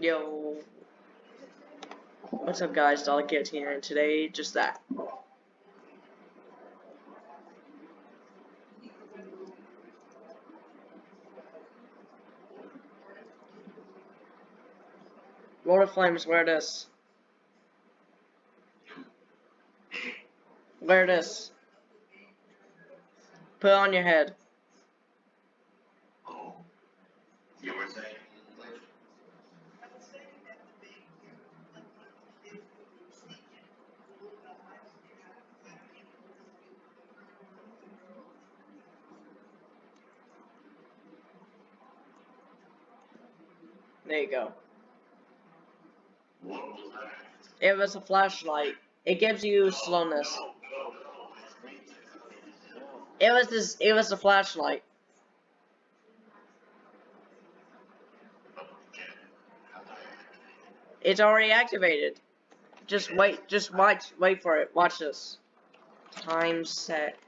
Yo. What's up guys, Delicate here, and today, just that. Lord of Flames, wear this. Wear this. Put it on your head. There you go. It was a flashlight. It gives you slowness. It was this. It was a flashlight. It's already activated. Just wait. Just watch. Wait for it. Watch this. Time set.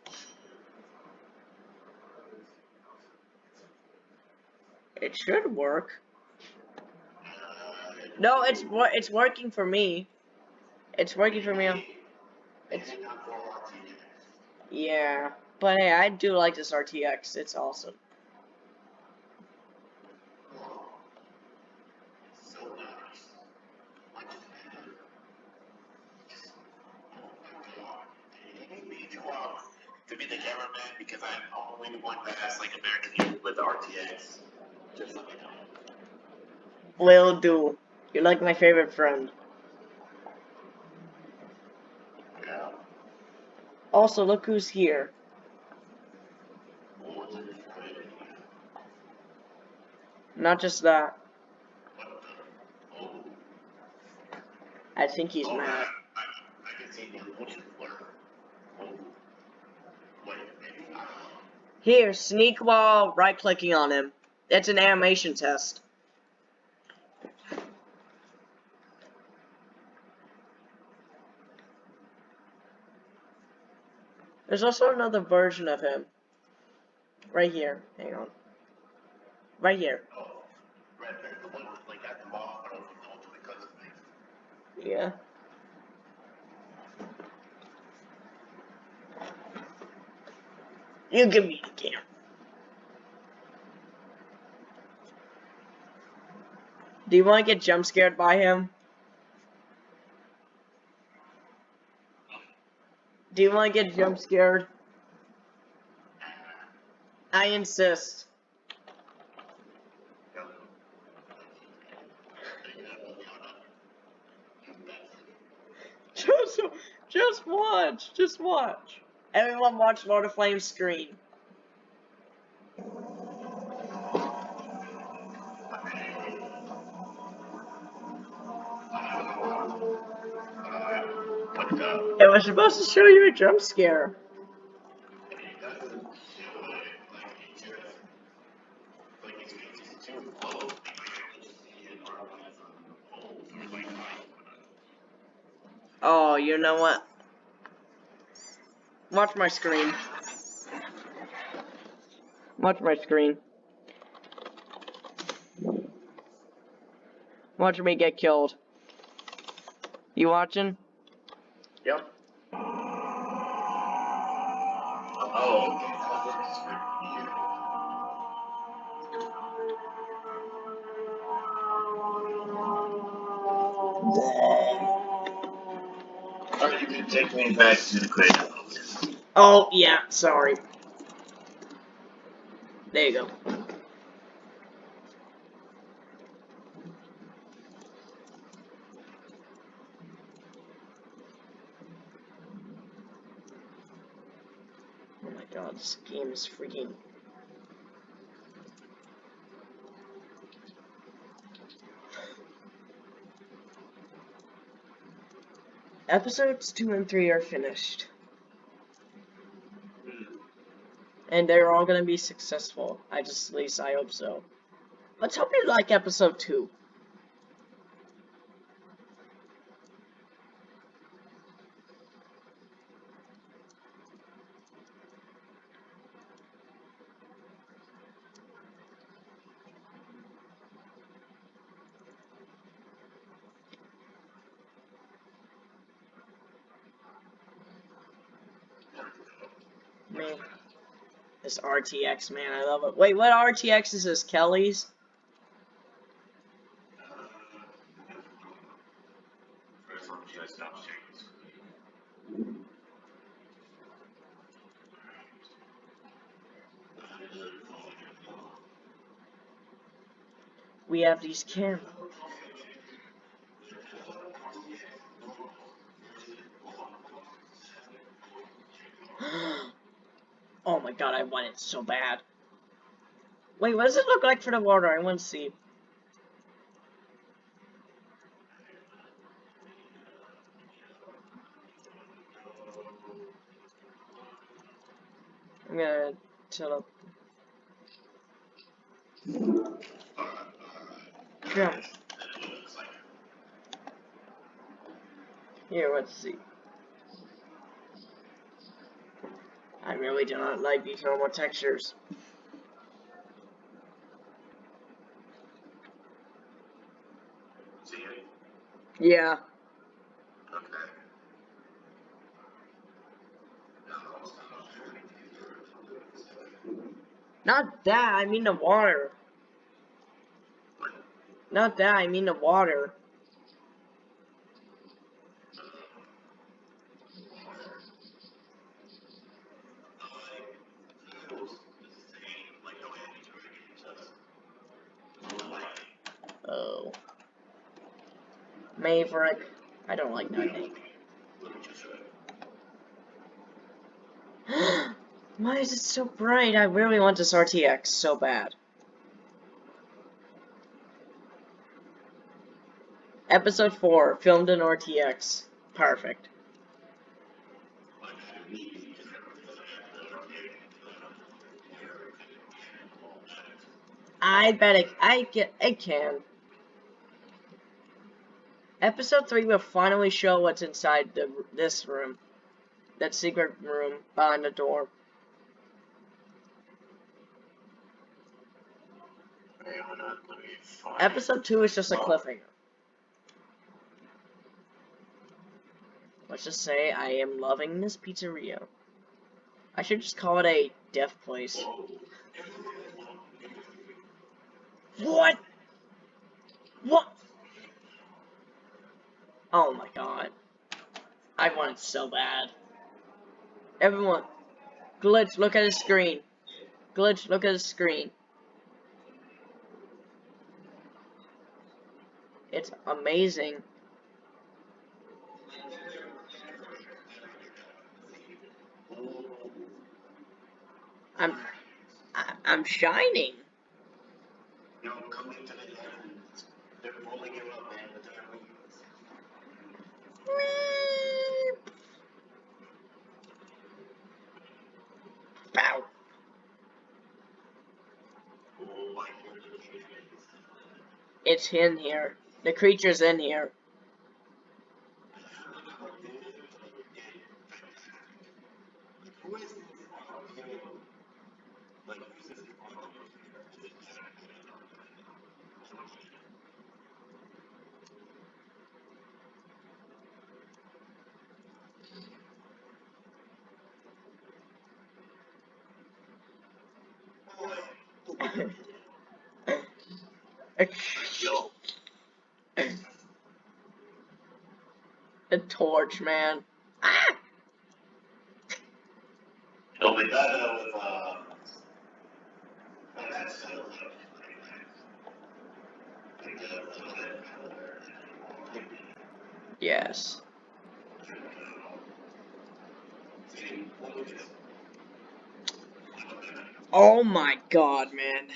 It should work. No, it's it's working for me. It's working for me. It's It's not for RTX. yeah, but hey, I do like this RTX. It's awesome. It's so nice. What the hell? My god. They need you up to be the cameraman because I'm only one that has like American with RTX. Just let me know. Will do. You're like my favorite friend. Also, look who's here. Not just that. I think he's mad. Here, sneak while right clicking on him. It's an animation test. There's also another version of him. Right here. Hang on. Right here. Yeah. You give me the game. Do you want to get jump scared by him? Do you want to get jump scared? I insist. Just, just watch. Just watch. Everyone watch Lord of Flames screen. It was supposed to show you a jump scare. Oh, you know what? Watch my screen. Watch my screen. Watch me get killed. You watching? Yep. Oh, okay. That. Or you can take me back to the creative mode. Oh, yeah, sorry. There you go. God, this game is freaking. Episodes 2 and 3 are finished. Hmm. And they're all gonna be successful. I just, at least I hope so. Let's hope you like episode 2. This RTX, man, I love it. Wait, what RTX is this? Kelly's? We have these cameras. oh my god, I want it so bad. Wait, what does it look like for the water? I want to see. I'm gonna tell up. Yeah. Here, let's see. I really do not like these normal textures. Yeah. Not that, I mean the water. Not that, I mean the water. Maverick. I don't like that name. Why is it so bright? I really want this RTX so bad. Episode 4, filmed in RTX. Perfect. I bet it, I get, it can. Episode 3 will finally show what's inside the, this room. That secret room behind the door. Episode 2 is just a cliffhanger. Let's just say I am loving this pizzeria. I should just call it a deaf place. What? What? Oh my god. I want it so bad. Everyone, Glitch, look at his screen. Glitch, look at his screen. It's amazing. I'm, I, I'm shining coming to the end. They're rolling you up, man, with their wings. Bow. It's in here. The creature's in here. A torch, man. Ah! no, but that uh, was uh, that's uh, like, uh, Yes. See, look at this. Oh my god, man.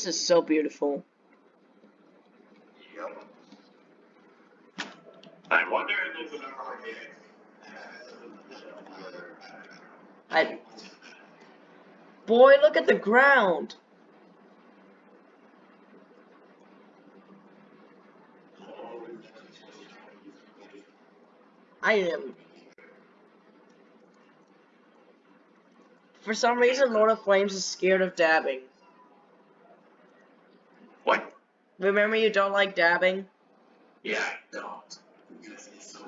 This is so beautiful. Yep. I wonder if there's an. I. Boy, look at the ground. I am. For some reason, Lord of Flames is scared of dabbing. What? Remember, you don't like dabbing? Yeah, I don't. Because it's so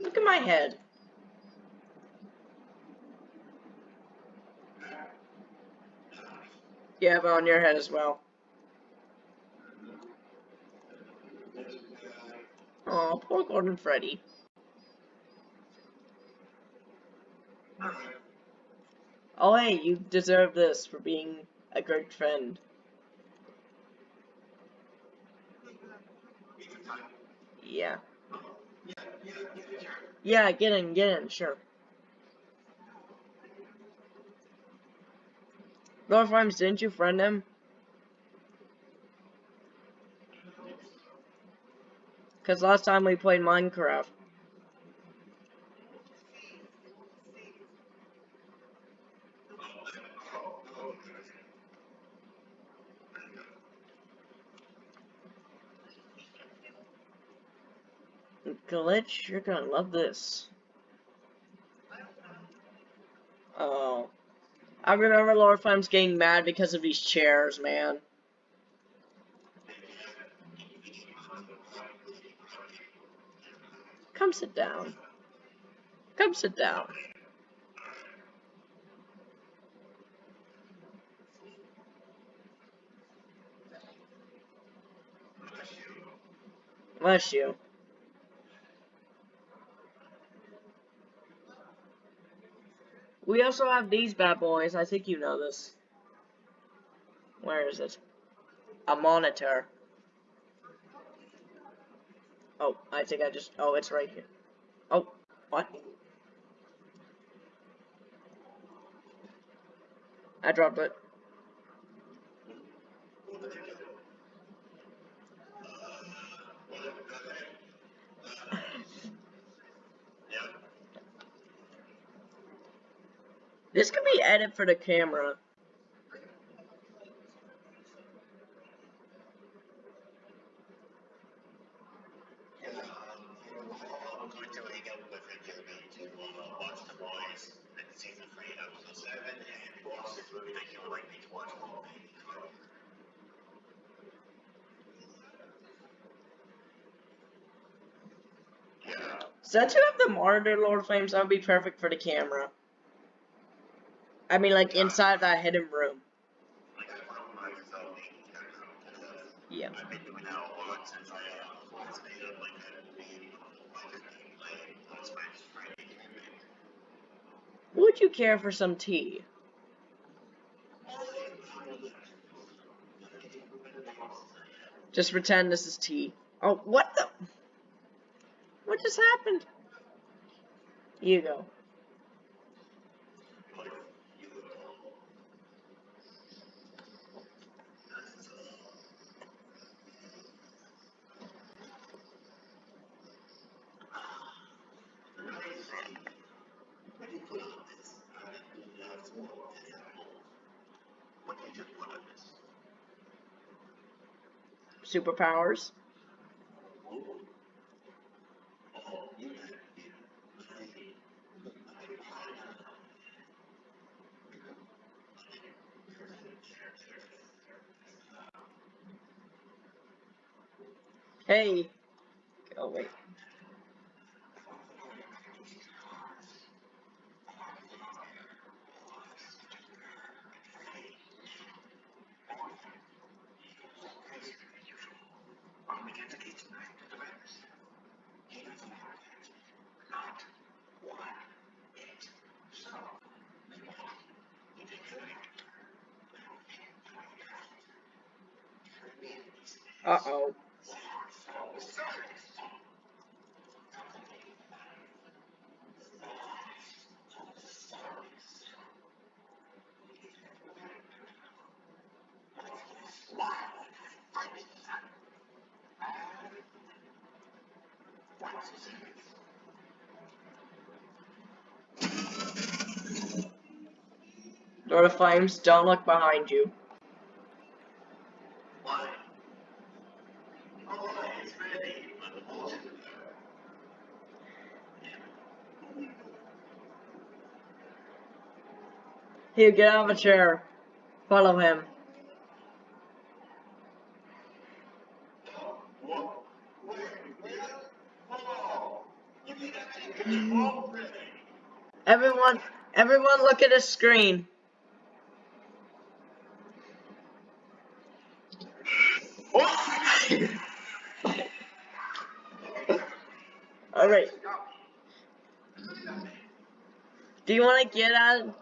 Look at my head. You have it on your head as well. Oh, poor Golden Freddy. Oh, hey, you deserve this for being a great friend. Yeah. Yeah, get in, get in, sure. Lord Rhymes, didn't you friend him? Because last time we played Minecraft. Glitch, you're gonna love this. Oh. I remember Lord Flames getting mad because of these chairs, man. Come sit down. Come sit down. Bless you. We also have these bad boys. I think you know this. Where is it? A monitor. Oh, I think I just... Oh, it's right here. Oh, what? I dropped it. This could be edit for the camera. I'm going to hang out with Jeremy to uh, watch The Boys and season three, episode seven, and watch this movie that you would like me to watch all day. Yeah. Since you have the monitor, Lord Flames, that would be perfect for the camera. I mean, like, inside that hidden room. Yeah. Would you care for some tea? Just pretend this is tea. Oh, what the? What just happened? You go. Superpowers. Hey. Oh, wait. I'm against the kitchen knife to the virus. He doesn't have it. Not one bit. So, you take the knife. Uh-oh. Lord of Flames, don't look behind you. Here, get out of a chair. Follow him. Everyone, everyone look at the screen. Alright. Do you want to get out?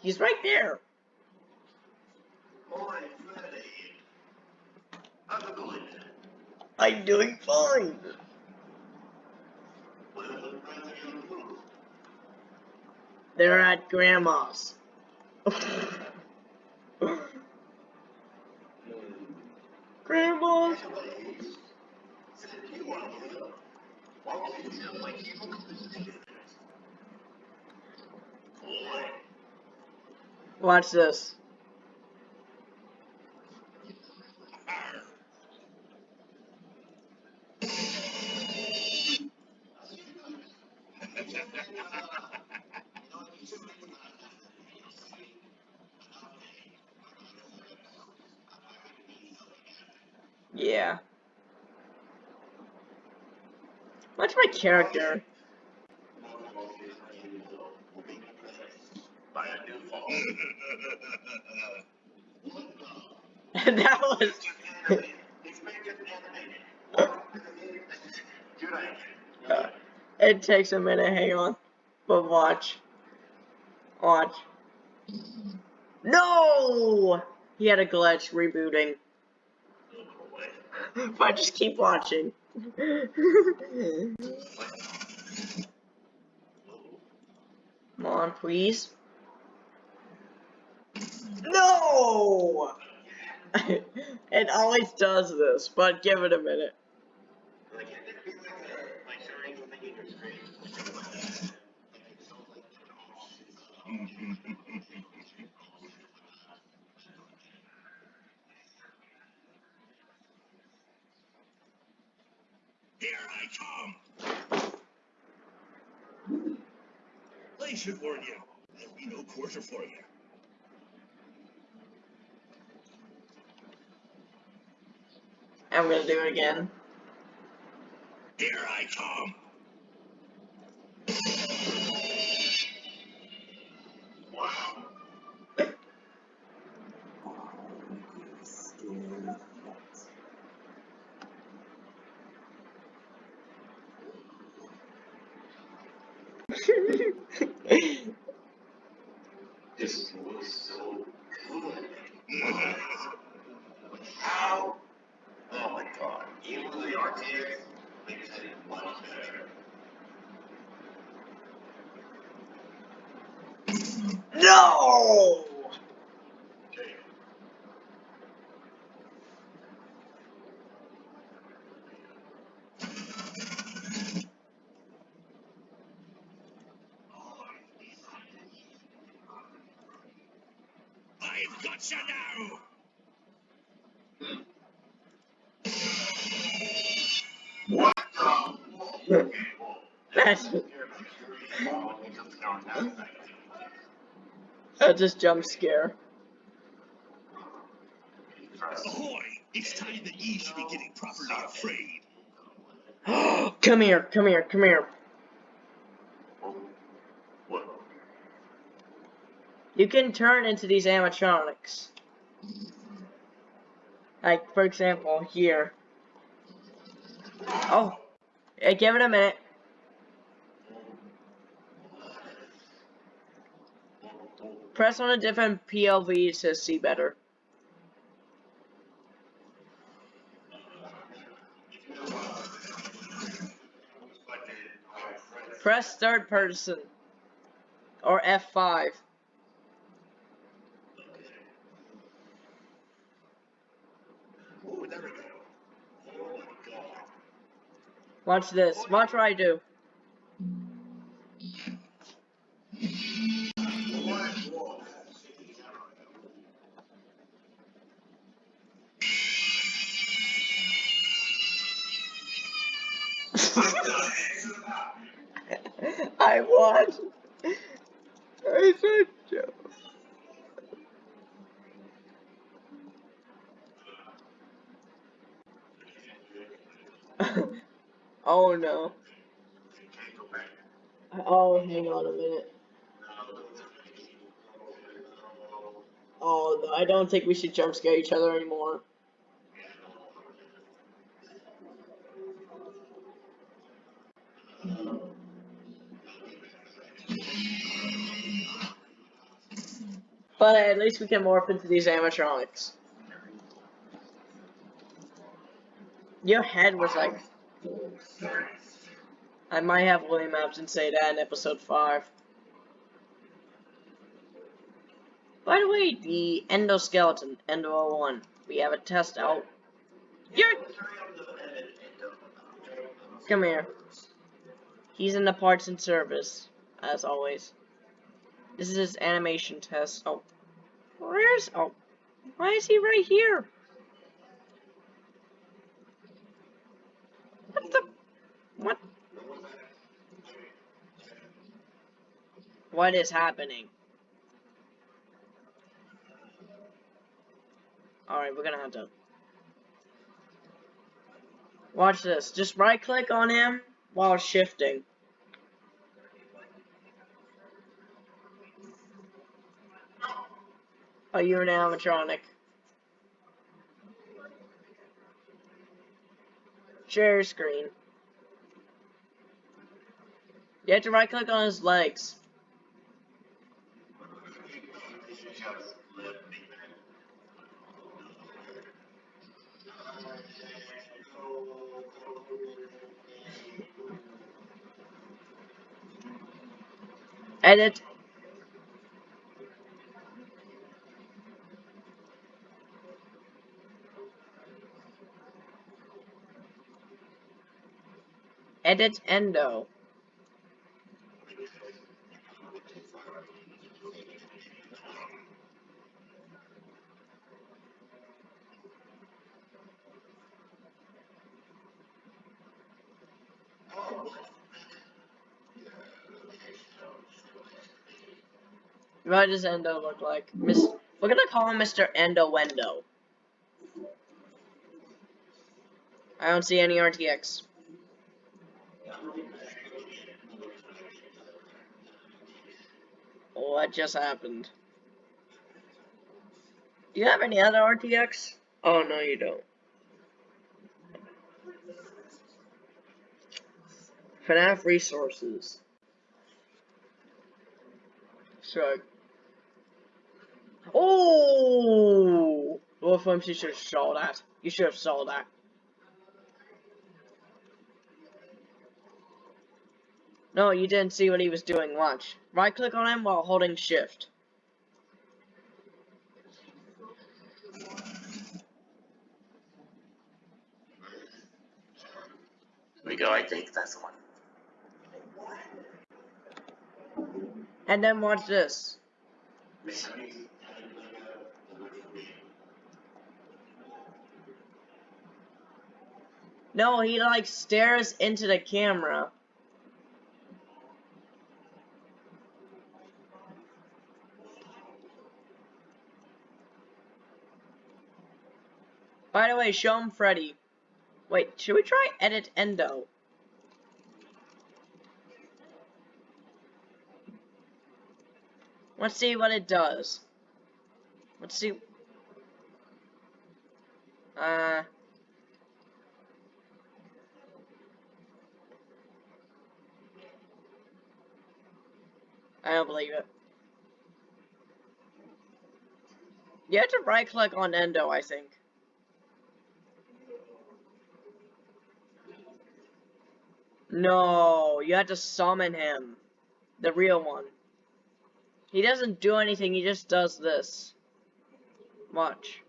He's right there. I'm going. I'm doing fine. They're at grandma's. Said you want to live. Why won't you tell my people to do Boy. Watch this. Yeah. Watch my character. By a new fall. that was. Good idea. Uh, it takes a minute, hang on. But watch. Watch. No! He had a glitch rebooting. If I just keep watching. Come on, please. No! it always does this, but give it a minute. Like, it'd be like a, like showing the thing in your screen. Here I come! I should warn you, there'll be no quarter for you. I'm gonna do it again. Here I come! Wow. This was so good. How? Oh my god. Even with the RTX makes it much better. No! Okay. I've got you now! What the? That's That's that's just jump scare. Ahoy! It's time that ye should be getting properly afraid. come here, come here, come here. You can turn into these animatronics. Like, for example, here. Oh, Eh, hey, give it a minute. Press on a different PLV to see better. Press third person. Or F5. Oh, there we go. Oh my god. Watch this. Watch what I do. I won. I said Oh hang on a minute. Oh, I don't think we should jump scare each other anymore. But at least we can morph into these animatronics. Your head was like... I might have William Afton say that in episode 5. By the way, the endoskeleton, Endo 01, we have a test out. You're... Come here. He's in the parts and service, as always. This is his animation test. Oh. Where's... Oh. Why is he right here? What the... What? What is happening? Alright, we're gonna have to... Watch this. Just right click on him while shifting. Oh, you're an animatronic. Share screen. You have to right click on his legs. Edit. Edit endo. What does Endo look like? Miss, we're gonna call him Mr. Endo Wendo. I don't see any RTX. What just happened? Do you have any other RTX? Oh, no, you don't. FNAF resources. Shrug. Oh! Wolfworms, you should have saw that. You should have saw that. No, you didn't see what he was doing. Watch. Right click on him while holding shift. Here we go, I think that's one. And then watch this. No, he like stares into the camera. By the way, show him Freddy. Wait, should we try edit endo? Let's see what it does. Let's see. Uh. I don't believe it. You have to right click on Endo, I think. No, you have to summon him. The real one. He doesn't do anything, he just does this. Watch.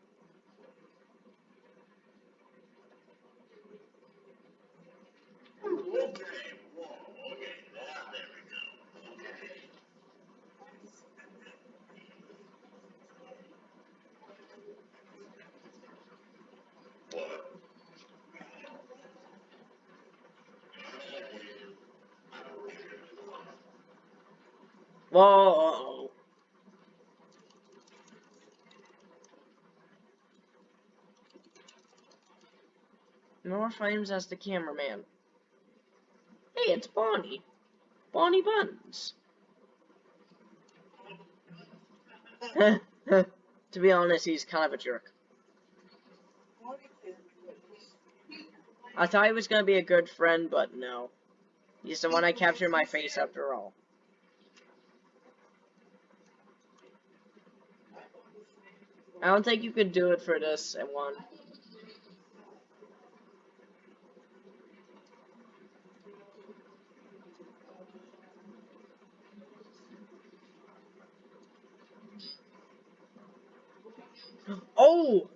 Whoa. More frames as the cameraman. Hey, it's Bonnie. Bonnie Buns. to be honest, he's kind of a jerk. I thought he was gonna be a good friend, but no. He's the one I captured my face after all. I don't think you could do it for this at one. Oh!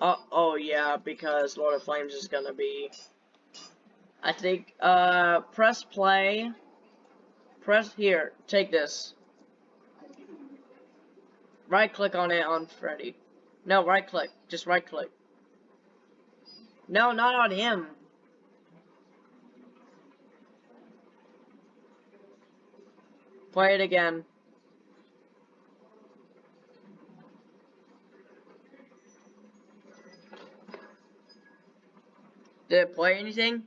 Uh, oh yeah, because Lord of Flames is gonna be... I think, uh, press play. Press here, take this. Right click on it on Freddy. No, right click. Just right click. No, not on him. Play it again. Did it play anything?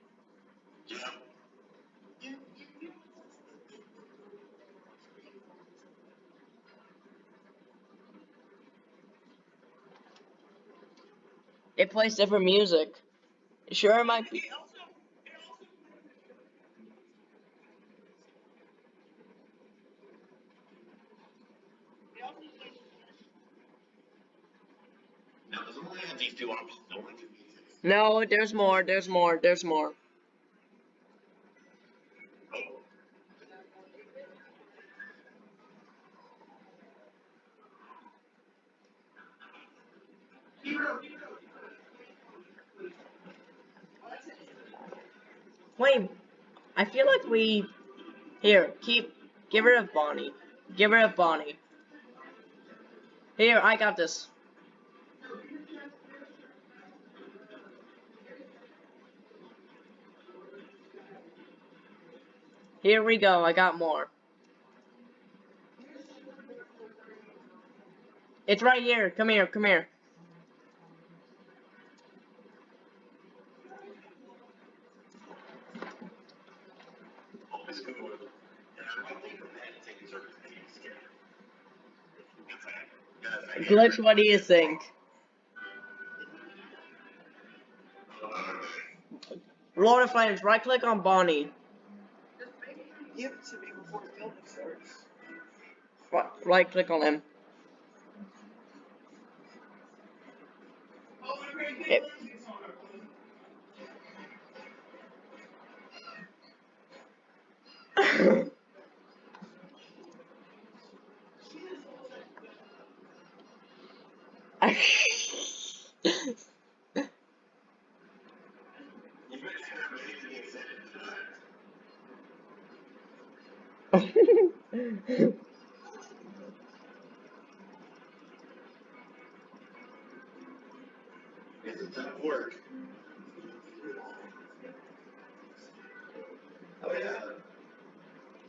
It plays different music. Sure, it might be. Now, there's only have these two options. No one can be No, there's more, there's more, there's more. Oh. Wait, I feel like we... Here, keep... Give rid of Bonnie. Give rid of Bonnie. Here, I got this. Here we go, I got more. It's right here, come here, come here. Always good one. And I don't think the meditating are going to be scared. It's like, yes, I Glitch, what do you think? Lord of Flames, right click on Bonnie. Give it to me before the filming starts. Right, right click on him.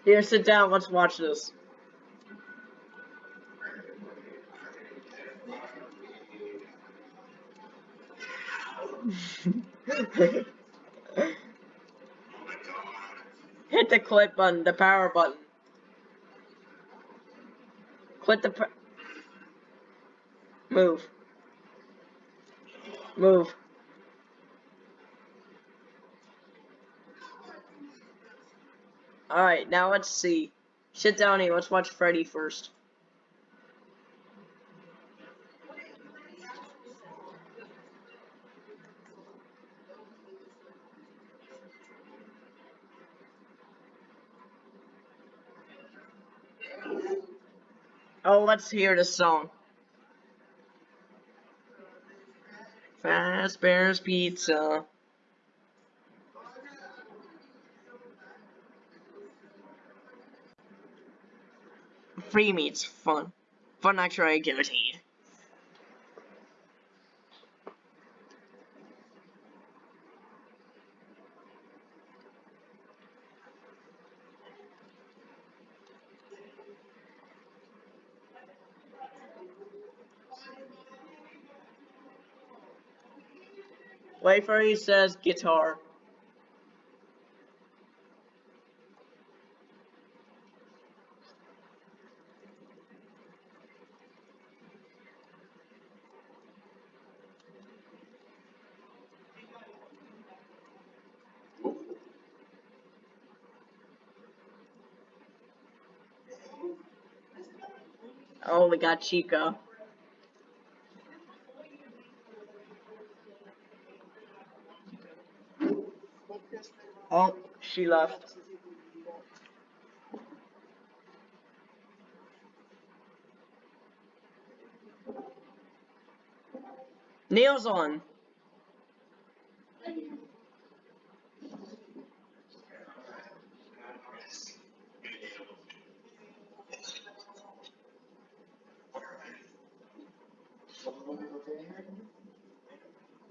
Here, sit down. Let's watch this. Hit the click button, the power button. Click the. Move. Move. Alright, now let's see. Sit down here. Let's watch Freddy first. Oh, let's hear the song. Fazbear's Pizza. Free meat's fun. Fun extra activity. He says guitar. Got Chica. Oh, she left. Nails on.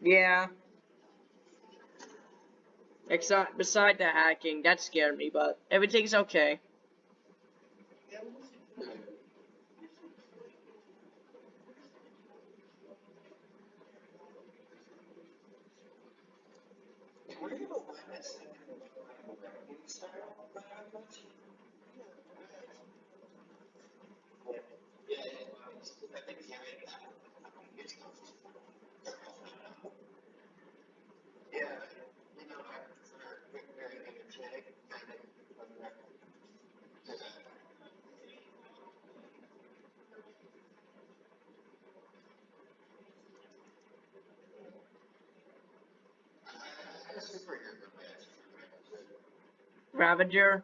Yeah. Except beside the hacking, that scared me, but everything's okay. scavenger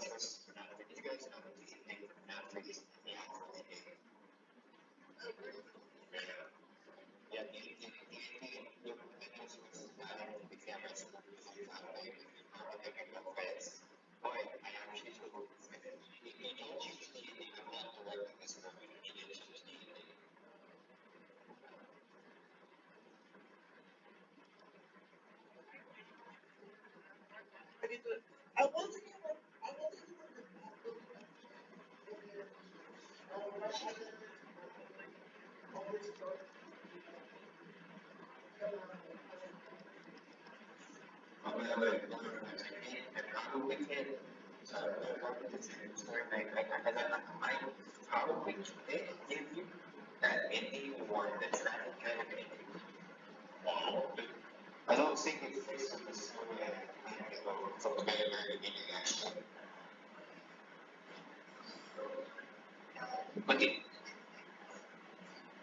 answers for You guys know that these things are not trees. Yeah, yeah, yeah. Yeah. Yeah, yeah. Yeah, yeah, yeah. I don't from the very, very beginning, actually.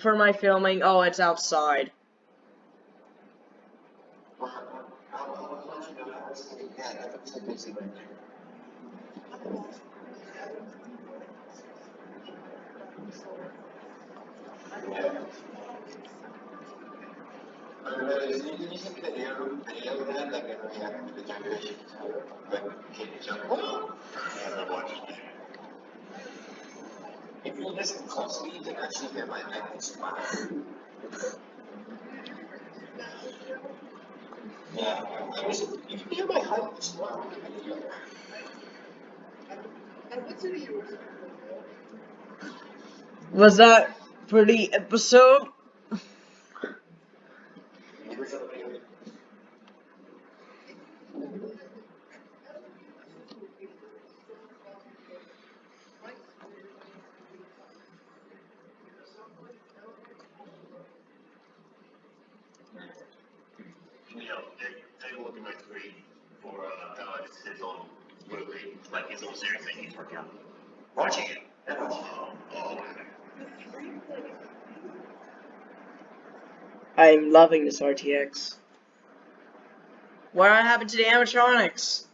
For my filming, oh, it's outside. If you listen closely, you can actually hear my smile. Yeah, I was, you can hear my? Was that for the episode? You know, take, take a look at my tweet for, uh, uh, it's his own, movie, that. Watching it. Oh, oh, I'm loving this RTX. What happened to the animatronics?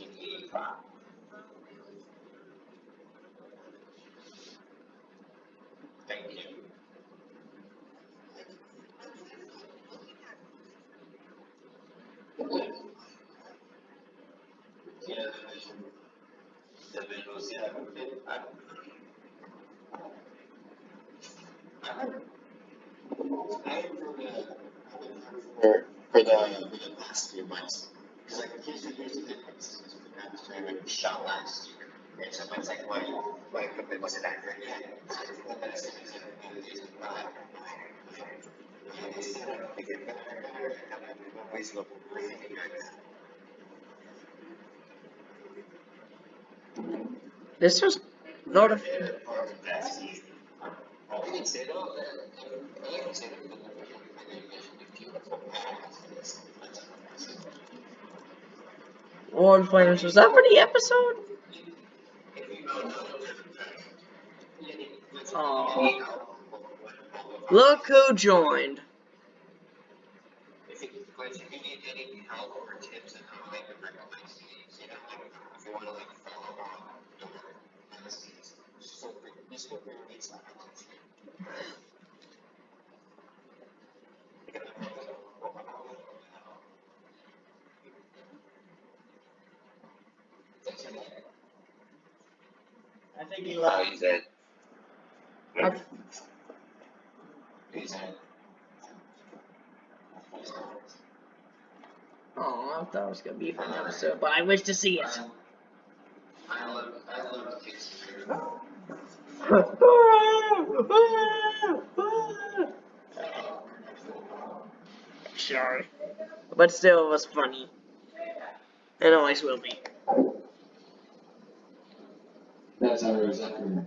1985. Thank you. Yeah, for the, for, the, the last few months, because the last year. And someone's like, why, why equipment wasn't accurate yet? So I just looked at it, and I said, "No, it's just War Flames. Was that for the episode? Aw. Look who joined. If you, but if you need any help or tips on how I can recognize these, you know, like, if you wanna like follow on, you know, policies, just feel free, just feel free to reach out. I think you Oh, he's in. I- He's. Oh, I thought it was gonna be for an episode, but I wish to see it. I love, I love kids. Sorry. But still, it was funny. It always will be. That's our executive.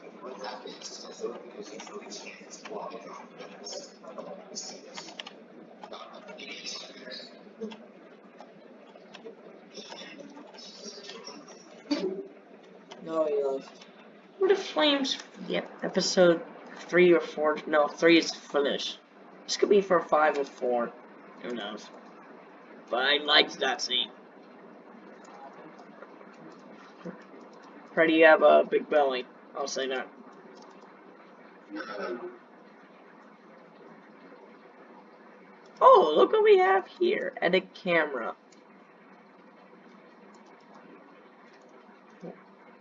what happens. What if Flames? Yep, episode three or four. No, three is finished. This could be for five or four. Who knows? But I liked that scene. Freddy, you have a big belly. I'll say that. Oh, look what we have here. Edit camera.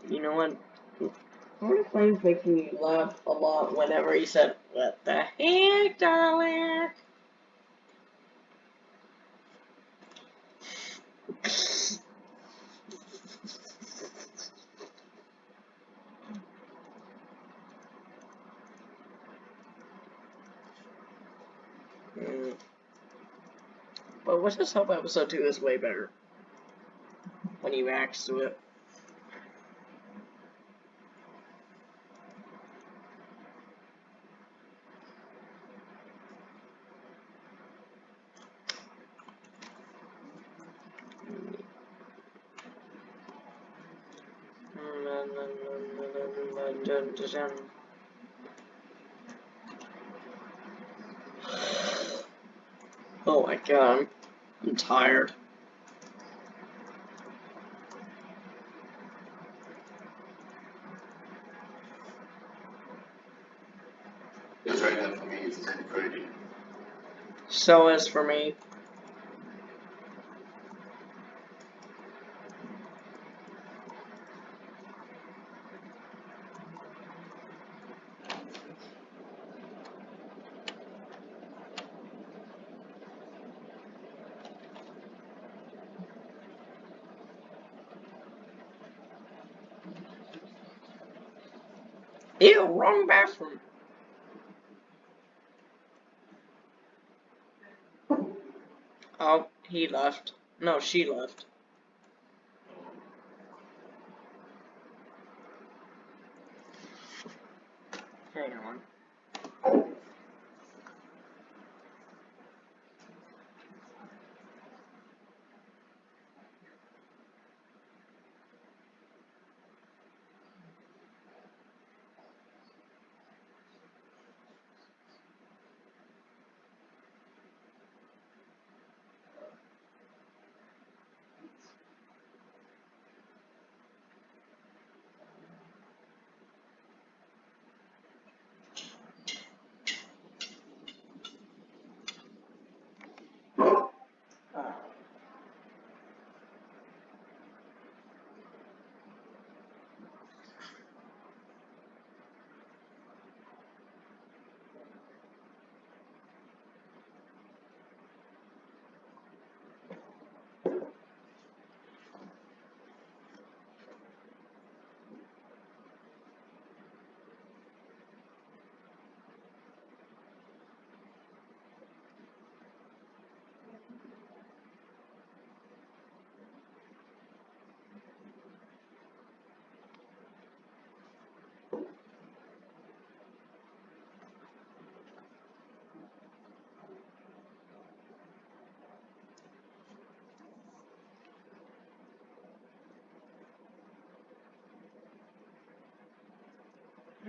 You know what? I One of Flames making me laugh a lot whenever he said, What the heck, darling? Mm. But let's just hope episode 2 is way better. When you reacts to it. Oh my god, I'm, I'm tired. It's right now for me, it's ten thirty. So is for me. Ew, wrong bathroom. Oh, he left. No, she left.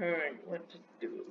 Alright, what to do?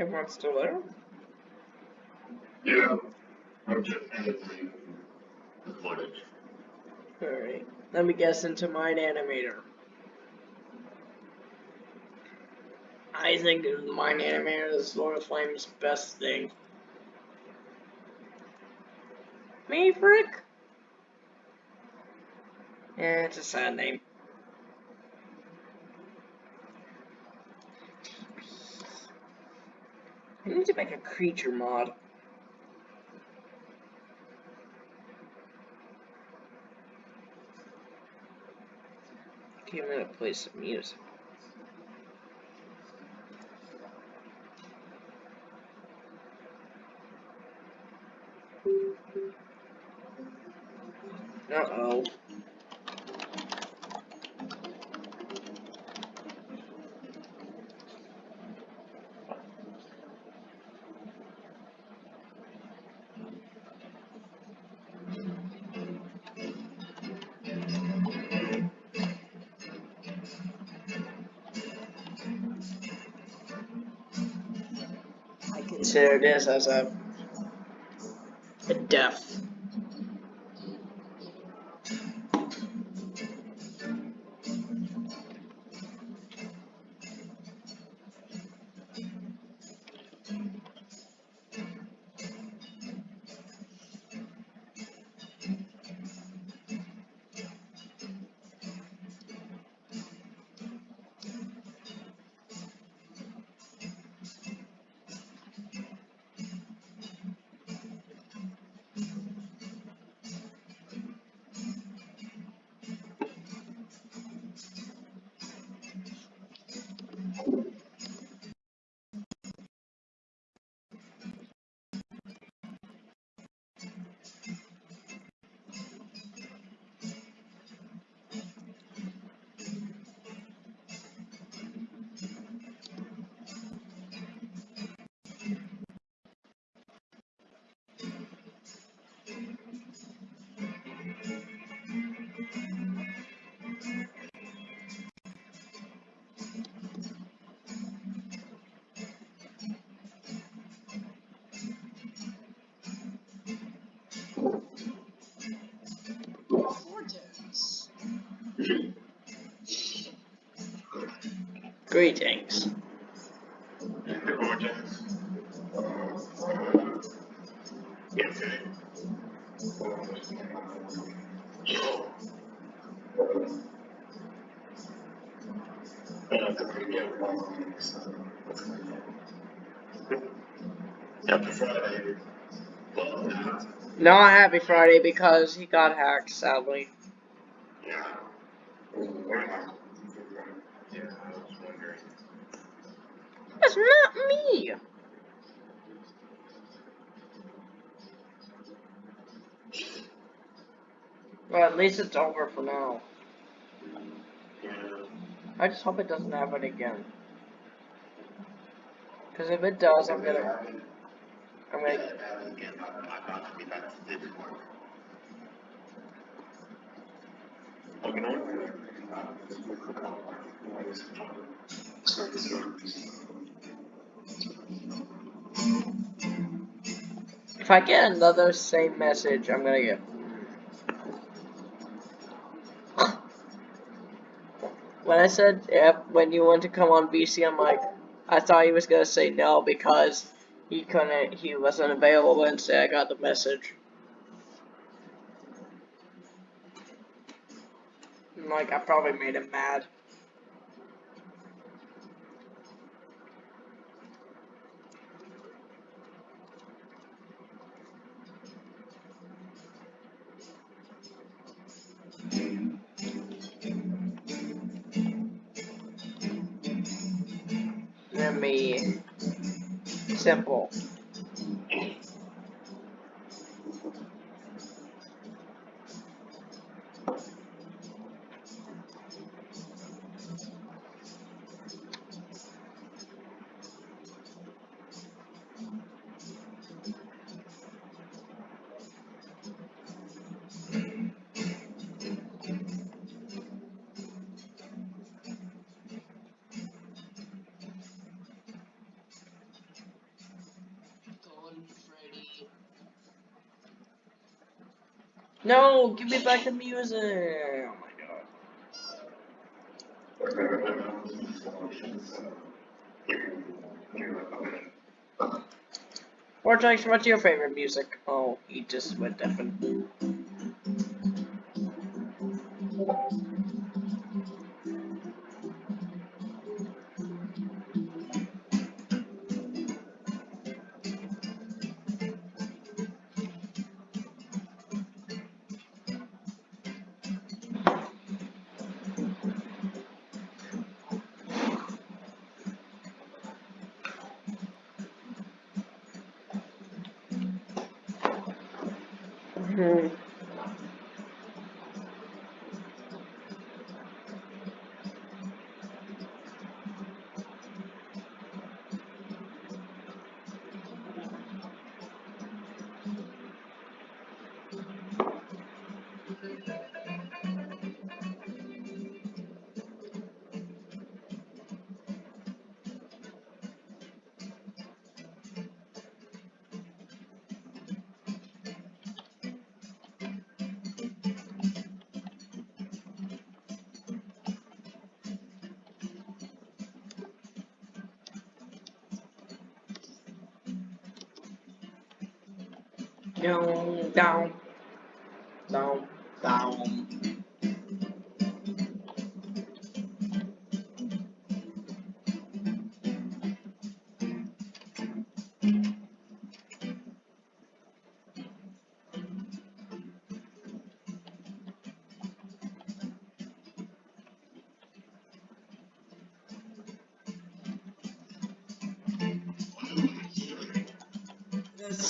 Everyone's still there? Yeah. I'm just editing the footage. Alright. Let me guess into Mine-imator. I think Mine-imator is Lord of Flame's best thing. Me, Frick? Yeah, it's a sad name. I need to make a creature mod. Okay, I'm gonna play some music. Uh-oh. Consider this as a, a death. Yeah. Not Happy Friday because he got hacked, sadly. Yeah. Yeah, I was wondering. That's not me! Well, at least it's over for now. I just hope it doesn't happen again. Because if it does, I'm gonna, I'm gonna, if I get another same message, I'm gonna get. When I said yep, when you want to come on BC, I'm like, I thought he was gonna say no because he couldn't, he wasn't available Wednesday. I got the message. I'm like, I probably made him mad. Me simple. Me back the music. Oh my god. Vortex, what's your favorite music? Oh, he just went deafened. Down,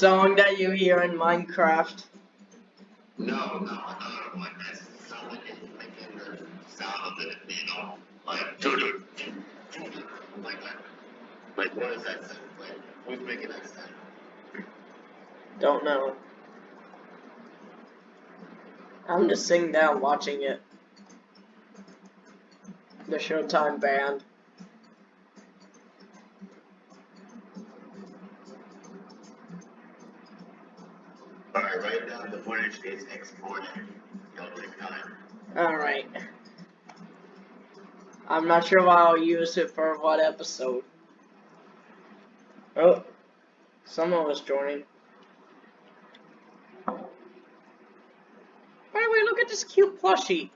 song that you hear in Minecraft. No, no, another one that's sound like it, the sound of it, you know, like doo doo, like that. Like what is that sound? Like who's making that sound? Don't know. I'm just sitting down watching it. The Showtime band. Alright, right now the footage is exporting. Don't take time. Alright. I'm not sure why I'll use it for what episode. Oh, someone was joining. By the way, look at this cute plushie.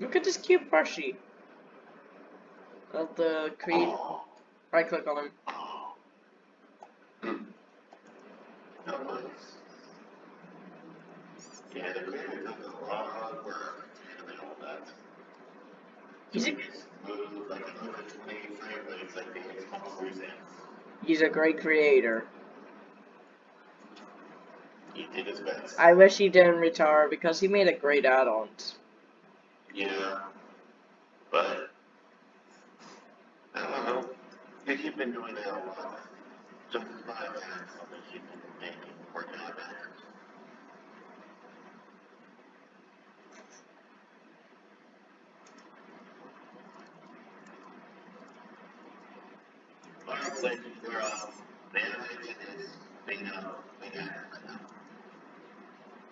Look plushie. Of the Creed. Right click on him. He's a, Smooth, like 120 frame rates, like the Xbox Series X. he's a great creator. He did his best. I wish he didn't retire because he made a great add-ons. Yeah. But I don't know. If you've been doing that a lot, just bad as something you've been making on that. But I'm glad you're uh, the animation is being uh being active right now.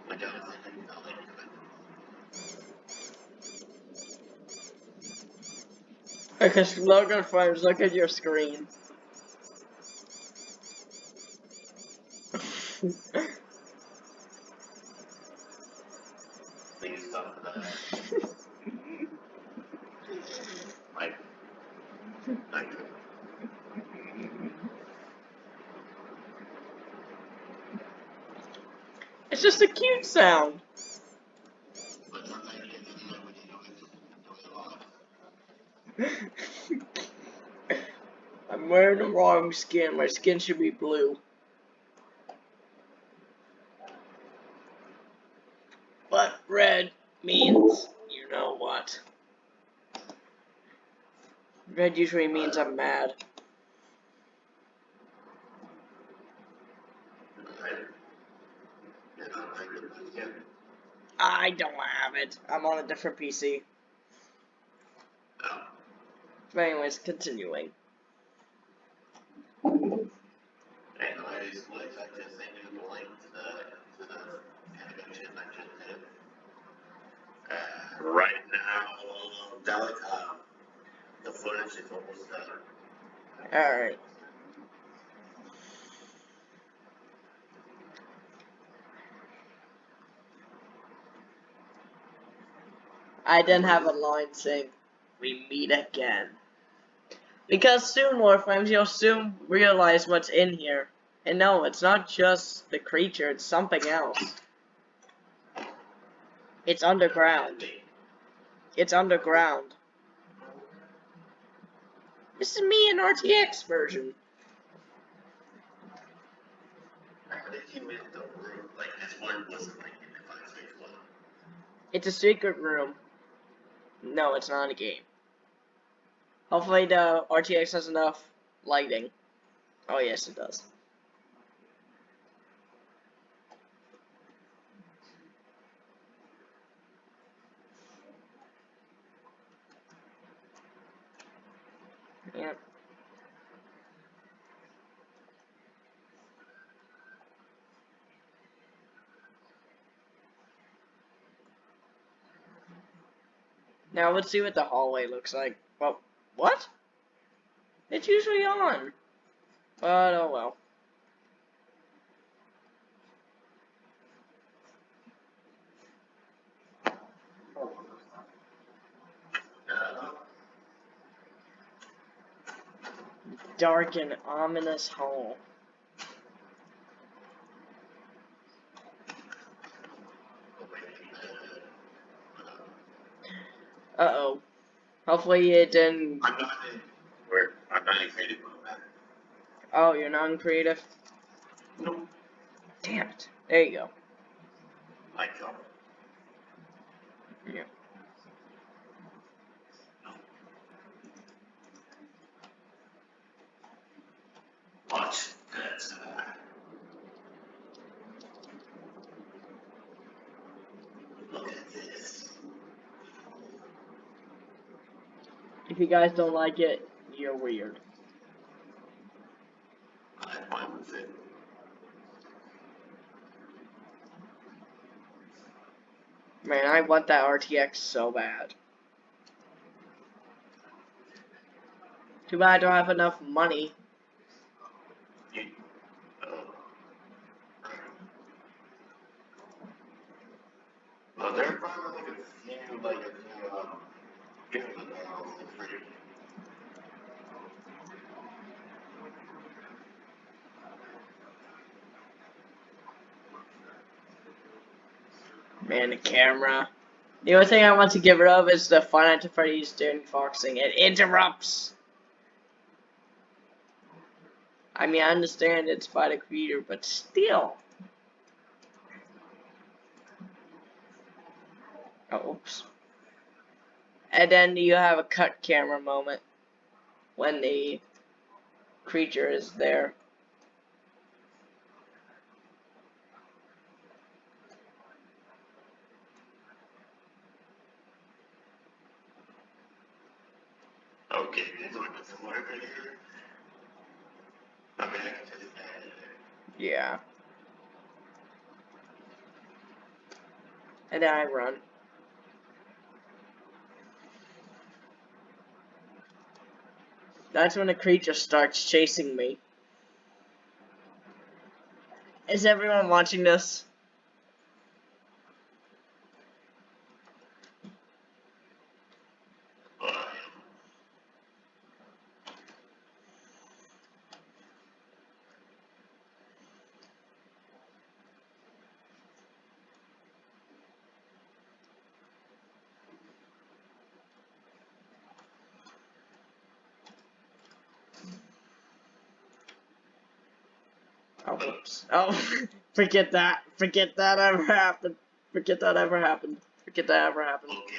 Which I was Because Logan Frames, look at your screen. it's just a cute sound. but sometimes you get to know when you do it, you do it a lot. Wrong skin. My skin should be blue. But red means you know what. Red usually means I'm mad. I don't have it. I'm on a different PC. But anyways, continuing. anyways, like I just sent you the link to the, to the animation I just did. Uh, right now, that, um, Alright. I didn't have a line saying, we meet again. Because soon, Warframes, you'll soon realize what's in here. And no, it's not just the creature, it's something else. It's underground. It's underground. This is me in RTX version. It's a secret room. No, it's not a game. Hopefully the RTX has enough lighting. Oh yes, it does. Yep. Now let's see what the hallway looks like. Well, what? It's usually on. But oh well. Uh, Dark and ominous hall. Uh oh. Hopefully it didn't. I'm not in, where, I'm not in creative mode. Oh, you're non creative? Nope. Damn it. There you go. I don't. Yeah. Watch that. Look at this. If you guys don't like it, you're weird. I'm fine with it. Man, I want that RTX so bad. Too bad I don't have enough money. You, oh. Well, there are probably like a few, like a few, um, games that are also free. Man, the camera. The only thing I want to get rid of is the Five Nights at Freddy's doing foxing. It interrupts. I mean, I understand it's by the creator, but still. Oh, oops. And then you have a cut camera moment when the creature is there. Okay, this one doesn't work right here. I mean, I can just add it there. Yeah. And then I run. That's when the creature starts chasing me. Is everyone watching this? But, Oh, whoops. Oh, forget that. Forget that ever happened. Forget that ever happened. Forget that ever happened. okay,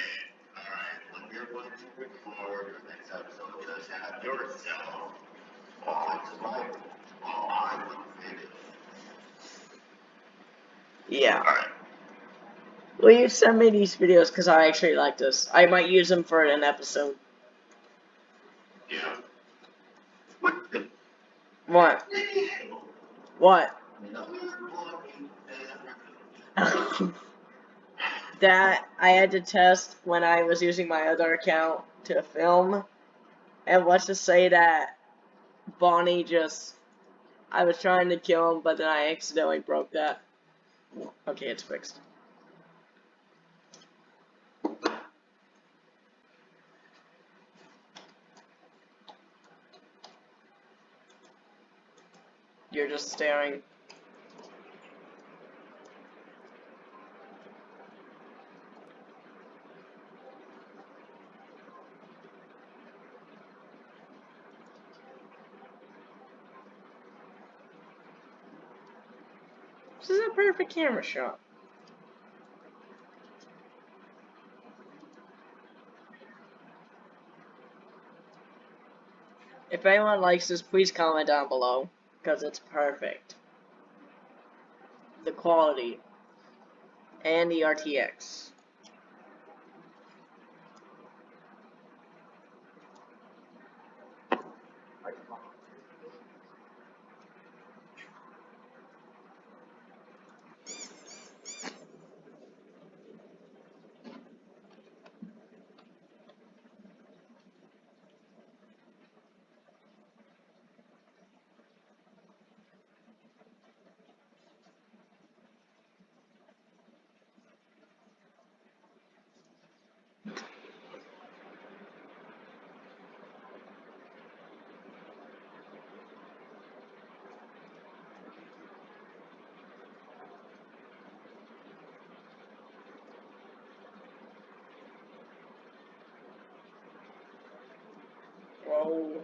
alright, when you're going to record your next episode, just have yourself on survival while I'm on. Yeah. Alright. Will you send me these videos? Because I actually like this. I might use them for an episode. Yeah. What? What? What? That I had to test when I was using my other account to film. And let's just say that Bonnie just. I was trying to kill him, but then I accidentally broke that. Okay, it's fixed. You're just staring. Perfect camera shot. If anyone likes this, please comment down below, because it's perfect. The quality. And the RTX. Whoa.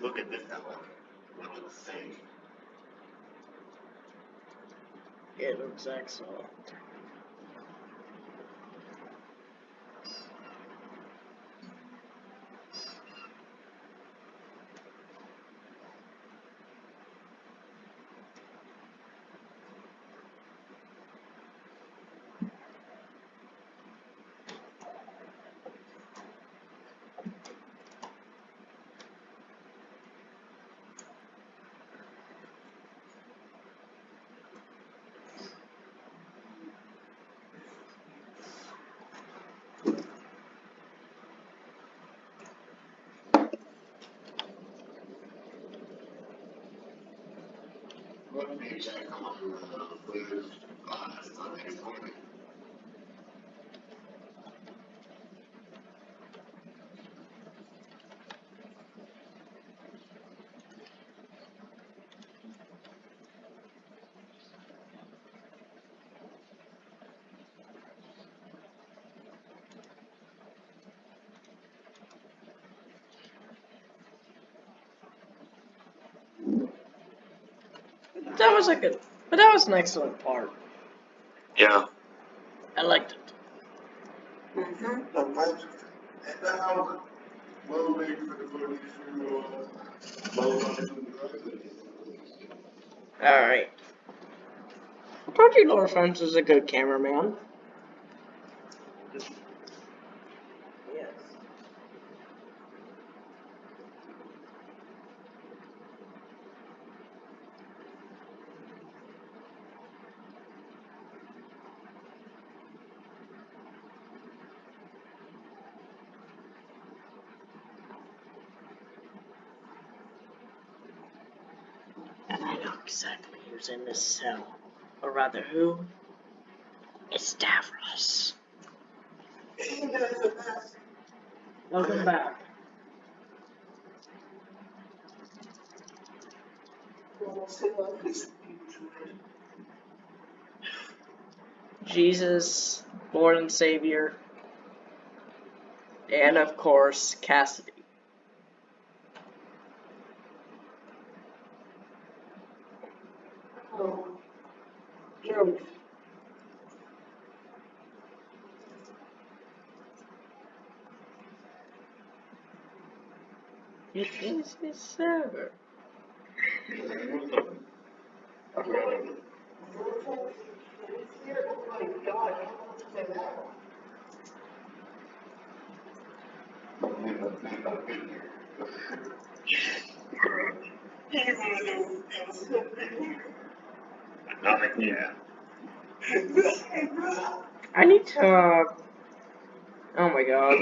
Look at this now. What the same. It looks excellent. What page I come up with, uh, with, uh, Sunday That was a good, but that was an excellent part. Yeah. I liked it. Mm-hmm. And now, we'll wait for the footage to, load on the Alright. I told you Laura French is a good cameraman. Yes. And I know who's in this cell. Or rather, who? It's Davros. Welcome back. Jesus, Lord and Savior. And of course, Cassidy. It is his server. I need to. Oh my god.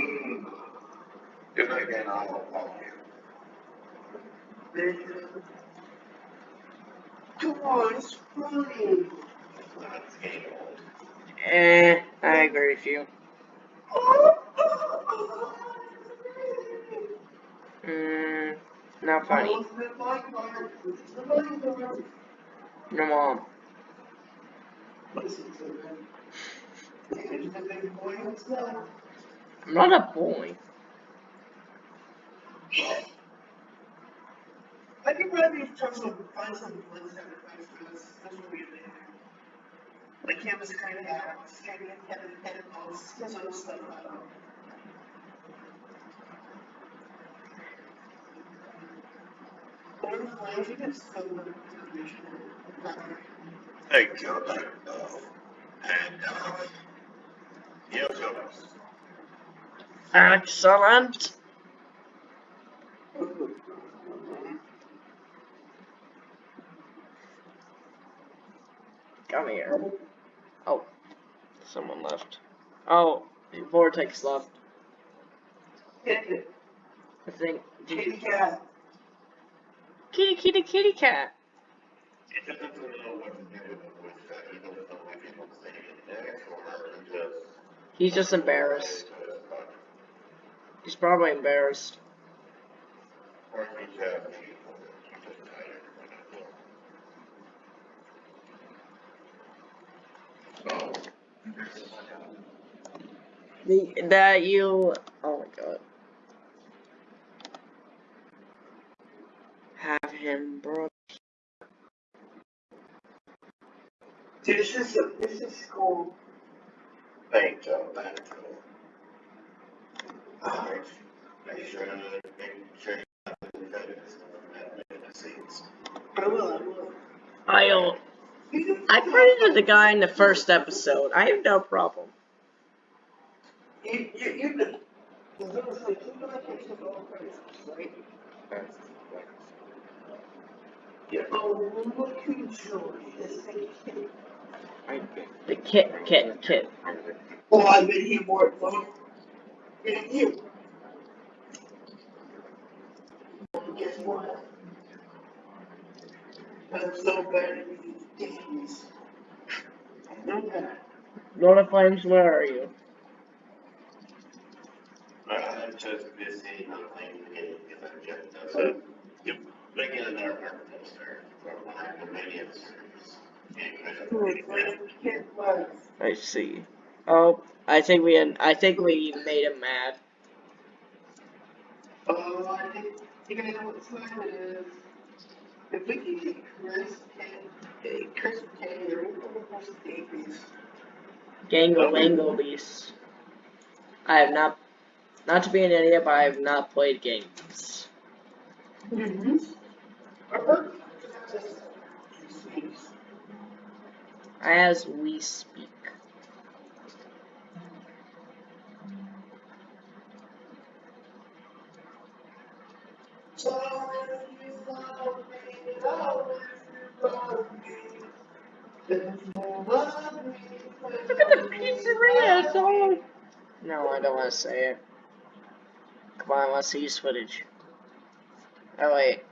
Good night, again, I'll call you. Come on, it's funny. Let's get old. Eh, I agree with you. Mm, not funny. No mom. I'm not a boy. I can probably try some, find some links that are nice for this, this will be amazing. Like canvas kind of hats, kind of head, headphones, this other stuff, I don't know. You can still look at the information. Hey, Joe, uh, and, uh, yeah, Joe. Excellent. Come here. Oh, someone left. Oh, Vortex left. I think. Kitty cat. Kitty, kitty, kitty cat. It doesn't know what to do with that, he doesn't know if he wants to say it next, or he just. He's just embarrassed. He's probably embarrassed. Or he just, he's just tired. So. The that you. Oh my god. Have him, brought. bro. This is, a- this is cool. Thank Joe, thank Joe. Alright, make sure, make sure you have the defendants in the scenes. I will, I will. I'll. I credited the guy in the first episode. I have no problem. You, you, you've been, I was gonna say, you've been like this all crazy, right? Yeah. Oh, look who joined, this thing. I, the kit, kit, kit. Oh, I've been here more. And you. Guess what? I'm so bad at these. I know that. Lord of Flames, where are you? I'm just busy not playing the game because I'm just, so, you, making another part poster for my Romanian series. And, Can't lie. I see. Oh, I think we I think we made him mad. Oh, I think, you guys know what time it is. If we can get Chris and, uh, Chris and or anyone else to take these. Gangle Wangle Beast. I have not, not to be an idiot, but I have not played games. Mm-hmm. As we speak. Look at the pizzeria, it's all... No, I don't want to say it. Come on, let's see footage. Oh wait,